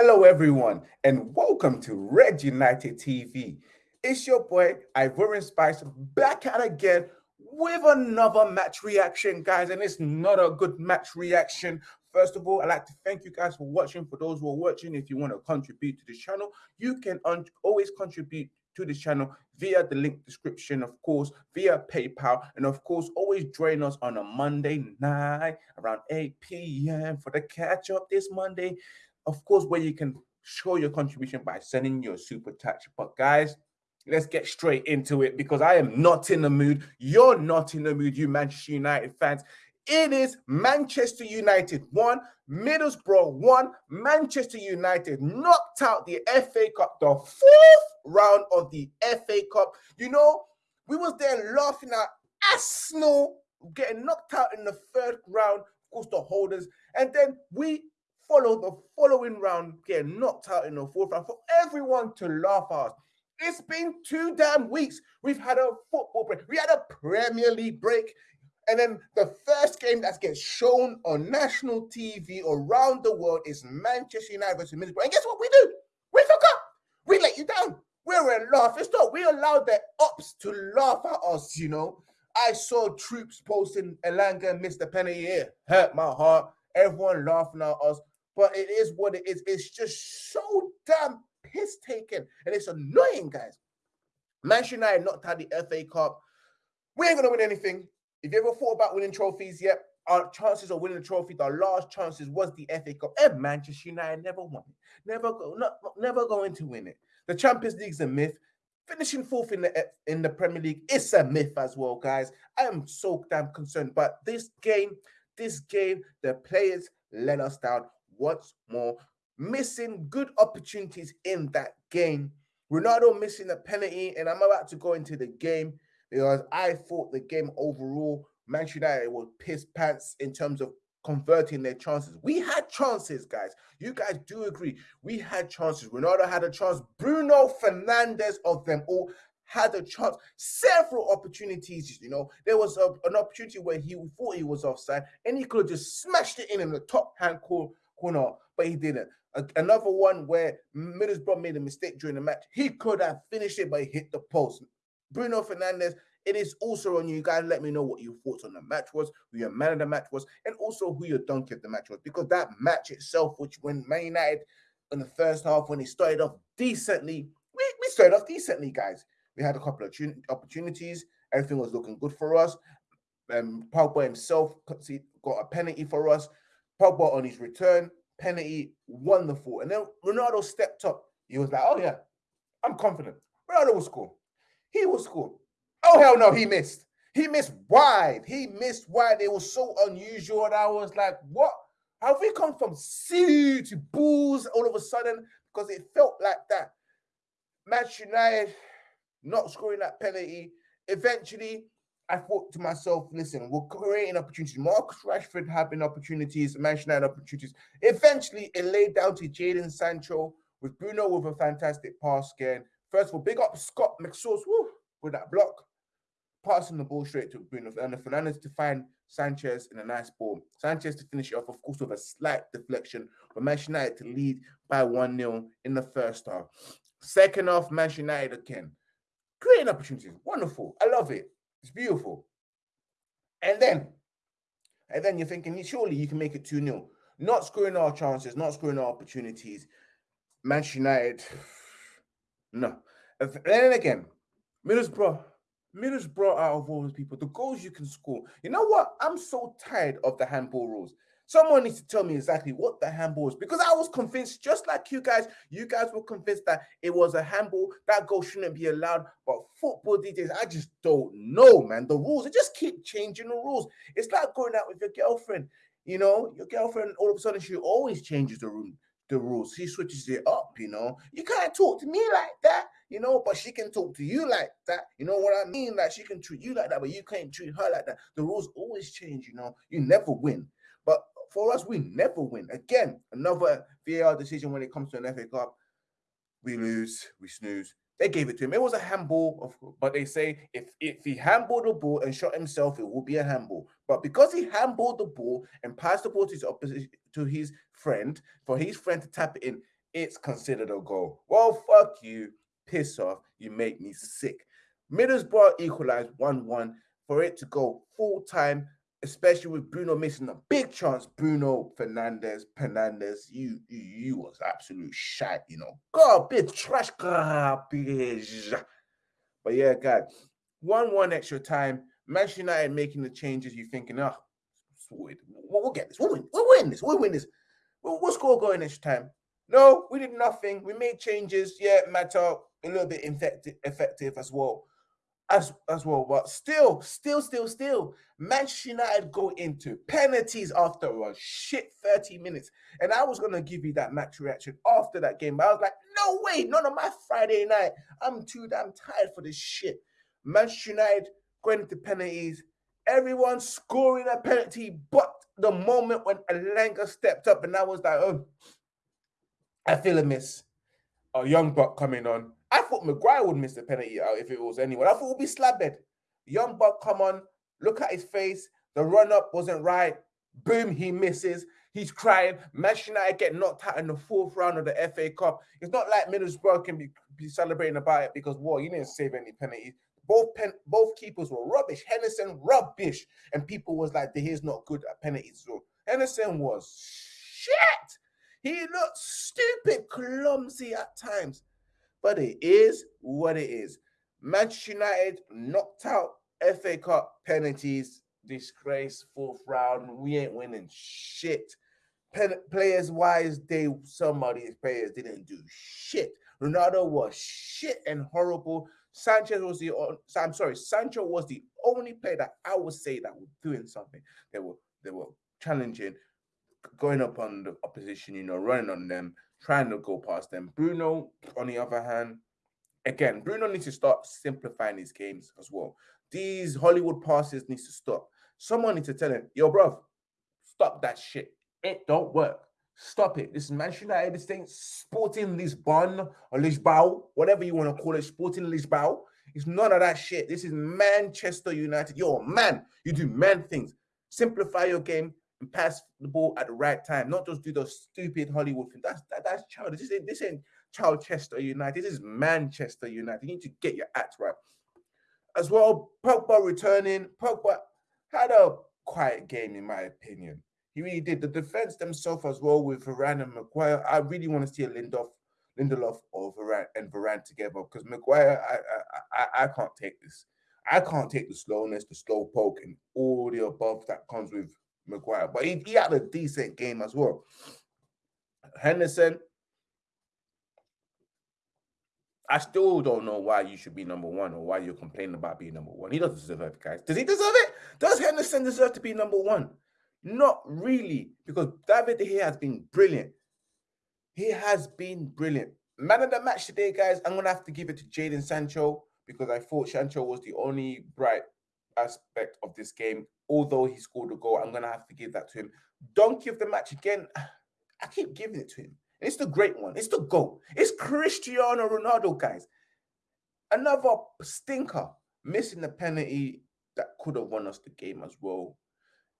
Hello, everyone, and welcome to Red United TV. It's your boy Ivorian Spice back at again with another match reaction, guys. And it's not a good match reaction. First of all, I'd like to thank you guys for watching. For those who are watching, if you want to contribute to the channel, you can always contribute to the channel via the link description, of course, via PayPal, and of course, always join us on a Monday night around 8 p.m. for the catch up this Monday of course, where you can show your contribution by sending your super chat. But guys, let's get straight into it because I am not in the mood. You're not in the mood, you Manchester United fans. It is Manchester United 1, Middlesbrough 1. Manchester United knocked out the FA Cup, the fourth round of the FA Cup. You know, we was there laughing at Arsenal getting knocked out in the third round, of course, the holders. And then we follow the following round, getting knocked out in the fourth round for everyone to laugh at. It's been two damn weeks. We've had a football break. We had a Premier League break. And then the first game that gets shown on national TV around the world is Manchester United versus Middlesbrough. And guess what we do? We forgot. We let you down. We're a laugh. It's not. We allowed the ops to laugh at us, you know. I saw troops posting Elanga missed the penalty here. Hurt my heart. Everyone laughing at us but it is what it is. It's just so damn piss taken, and it's annoying, guys. Manchester United knocked out the FA Cup. We ain't gonna win anything. If you ever thought about winning trophies, yet our chances of winning the trophy, our last chances was the FA Cup, and Manchester United never won it. Never go, not, never going to win it. The Champions League's a myth. Finishing fourth in the in the Premier League is a myth as well, guys. I am so damn concerned. But this game, this game, the players let us down. What's more, missing good opportunities in that game. Ronaldo missing a penalty, and I'm about to go into the game because I thought the game overall, Manchester United was piss pants in terms of converting their chances. We had chances, guys. You guys do agree. We had chances. Ronaldo had a chance. Bruno Fernandes of them all had a chance. Several opportunities, you know. There was a, an opportunity where he thought he was offside and he could have just smashed it in in the top hand corner corner, but he didn't. Another one where Middlesbrough made a mistake during the match. He could have finished it, but he hit the post. Bruno Fernandes, it is also on you guys. Let me know what your thoughts on the match was, who your man of the match was, and also who your donkey of the match was. Because that match itself, which when Man United in the first half, when he started off decently, we, we started off decently, guys. We had a couple of opportunities. Everything was looking good for us. Um, Pogba himself got a penalty for us. Pogba on his return, penalty, wonderful. And then Ronaldo stepped up. He was like, oh, yeah, I'm confident. Ronaldo will score. He will score. Oh, hell no, he missed. He missed wide. He missed wide. It was so unusual. And I was like, what? Have we come from C to Bulls all of a sudden? Because it felt like that. Match United not scoring that penalty. Eventually, I thought to myself, listen, we're creating opportunities. Marcus Rashford having opportunities, Manchester United opportunities. Eventually, it laid down to Jadon Sancho with Bruno with a fantastic pass again. First of all, big up Scott McSauce woo, with that block, passing the ball straight to Bruno and Fernandes to find Sanchez in a nice ball. Sanchez to finish it off, of course, with a slight deflection, but Manchester United to lead by 1 0 in the first half. Second half, Manchester United again. Creating opportunities. Wonderful. I love it. It's beautiful. And then, and then you're thinking, surely you can make it 2 0. Not scoring our chances, not scoring our opportunities. Manchester United, no. And then again, Middlesbrough, Middlesbrough out of all those people, the goals you can score. You know what? I'm so tired of the handball rules. Someone needs to tell me exactly what the handball was because I was convinced, just like you guys, you guys were convinced that it was a handball. That goal shouldn't be allowed. But football DJs, I just don't know, man. The rules, they just keep changing the rules. It's like going out with your girlfriend. You know, your girlfriend all of a sudden she always changes the room, the rules. She switches it up. You know, you can't talk to me like that. You know, but she can talk to you like that. You know what I mean? Like she can treat you like that, but you can't treat her like that. The rules always change. You know, you never win. But for us, we never win. Again, another VAR decision when it comes to an FA Cup. We lose, we snooze. They gave it to him. It was a handball, but they say if, if he handballed the ball and shot himself, it would be a handball. But because he handballed the ball and passed the ball to his opposition to his friend, for his friend to tap it in, it's considered a goal. Well, fuck you, piss off, you make me sick. Middlesbrough equalized 1 1 for it to go full time, especially with Bruno missing a big chance. Bruno Fernandez, Fernandes, you, you, you was absolute shit, you know. God, Garbage, trash garbage. But yeah, guys, 1 1 extra time. Manchester United making the changes. You thinking, oh, we'll, we'll get this. We'll win. We'll win this. We'll win this. We'll, we'll score going next time. No, we did nothing. We made changes. Yeah, matter a little bit effective, effective as well as as well. But still, still, still, still, Manchester United go into penalties after a shit 30 minutes. And I was gonna give you that match reaction after that game. But I was like, no way, none of my Friday night. I'm too damn tired for this shit. Manchester United going into penalties, everyone scoring a penalty, but the moment when Elanga stepped up and I was like, oh, I feel a miss. A young buck coming on. Thought Maguire would miss the penalty out if it was anyone. I thought would be Slabhead. Young Buck come on, look at his face. The run up wasn't right. Boom, he misses. He's crying. Manchester United get knocked out in the fourth round of the FA Cup. It's not like Middlesbrough can be, be celebrating about it because, well, you didn't save any penalties. Both pen, both keepers were rubbish. Henderson rubbish, and people was like, "He's not good at penalties." So Henderson was shit. He looked stupid, clumsy at times but it is what it is. Manchester United knocked out FA Cup penalties, disgrace, fourth round. We ain't winning shit. Pen- players wise, they some of these players didn't do shit. Ronaldo was shit and horrible. Sanchez was the I'm sorry, Sancho was the only player that I would say that was doing something. They were they were challenging, going up on the opposition, you know, running on them, trying to go past them. Bruno, on the other hand, again, Bruno needs to start simplifying his games as well. These Hollywood passes needs to stop. Someone needs to tell him, yo, bro, stop that shit. It don't work. Stop it. This is Manchester United, this thing, Sporting Lisbon or Lisboa, whatever you want to call it, Sporting Lisboa. It's none of that shit. This is Manchester United. Yo, man, you do man things. Simplify your game, pass the ball at the right time, not just do those stupid Hollywood things. That's that, that's child. This ain't this ain't Chester United. This is Manchester United. You need to get your act right. As well, Pogba returning. Pogba had a quiet game, in my opinion. He really did. The defense themselves as well with Varane and Maguire. I really want to see a Lindelof, Lindelof or Varane and Varane together because Maguire, I, I I I can't take this. I can't take the slowness, the slow poke, and all the above that comes with Maguire, but he, he had a decent game as well. Henderson, I still don't know why you should be number one or why you're complaining about being number one. He doesn't deserve it, guys. Does he deserve it? Does Henderson deserve to be number one? Not really, because David here has been brilliant. He has been brilliant. Man of the match today, guys, I'm gonna have to give it to Jadon Sancho because I thought Sancho was the only bright aspect of this game. Although he scored a goal, I'm gonna have to give that to him. Don't give the match again. I keep giving it to him. It's the great one. It's the goal. It's Cristiano Ronaldo, guys. Another stinker missing the penalty that could have won us the game as well,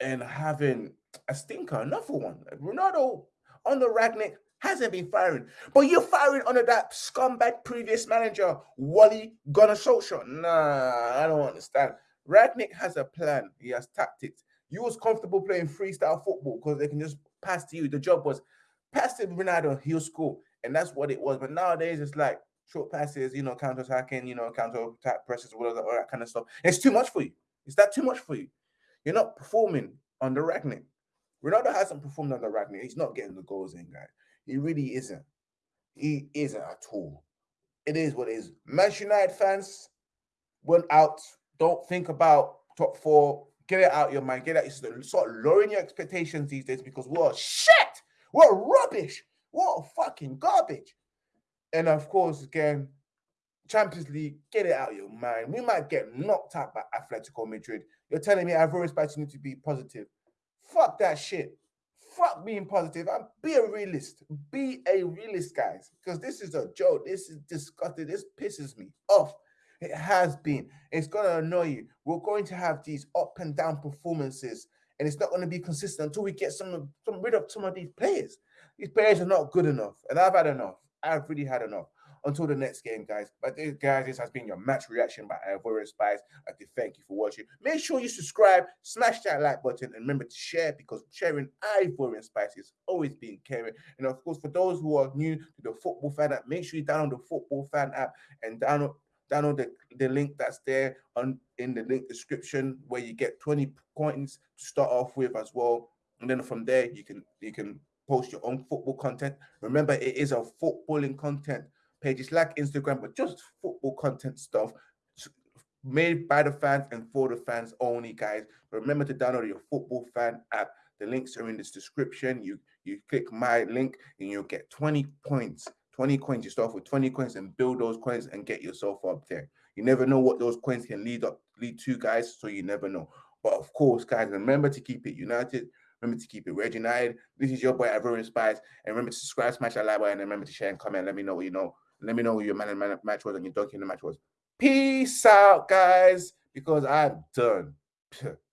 and having a stinker, another one. Ronaldo on the Rangnick hasn't been firing, but you're firing under that scumbag previous manager, Wally Gunnar Solskjaer. Nah, I don't understand. Rangnick has a plan. He has tactics. You was comfortable playing freestyle football because they can just pass to you. The job was pass to Ronaldo, he'll score. And that's what it was. But nowadays it's like short passes, you know, counter attacking, you know, counter attack presses, all, all that kind of stuff. It's too much for you. Is that too much for you? You're not performing under Rangnick. Ronaldo hasn't performed under Rangnick. He's not getting the goals in, guys. He really isn't. He isn't at all. It is what it is. Manchester United fans went out don't think about top four. Get it out your mind. Get it. Start lowering your expectations these days because we're shit. We're rubbish. What fucking garbage. And of course, again, Champions League, get it out of your mind. We might get knocked out by Atletico Madrid. You're telling me I've always you need to be positive. Fuck that shit. Fuck being positive. I'm, be a realist. Be a realist, guys. Because this is a joke. This is disgusting. This pisses me off. It has been. It's going to annoy you. We're going to have these up and down performances, and it's not going to be consistent until we get some, some rid of some of these players. these players are not good enough, and I've had enough. I've really had enough. Until the next game, guys. But this, guys, this has been your match reaction by Ivorian Spice. I to thank you for watching. Make sure you subscribe, smash that like button, and remember to share because sharing Ivorian Spice is always being caring. And of course, for those who are new to the Football Fan app, make sure you download the Football Fan app and download download the, the link that's there on in the link description where you get 20 coins to start off with as well. And then from there you can you can post your own football content. Remember, it is a footballing content page. It's like Instagram, but just football content stuff made by the fans and for the fans only, guys. Remember to download your football fan app. The links are in this description. You you click my link and you'll get 20 points, 20 coins. You start off with 20 coins and build those coins and get yourself up there. You never know what those coins can lead up lead to, guys. So you never know. But of course, guys, remember to keep it united. Remember to keep it Red United. This is your boy Ivorian Spice. And remember to subscribe, smash that like button, and remember to share and comment. Let me know what you know. Let me know who your man and match was and your donkey in the match was. Peace out, guys, because I'm done.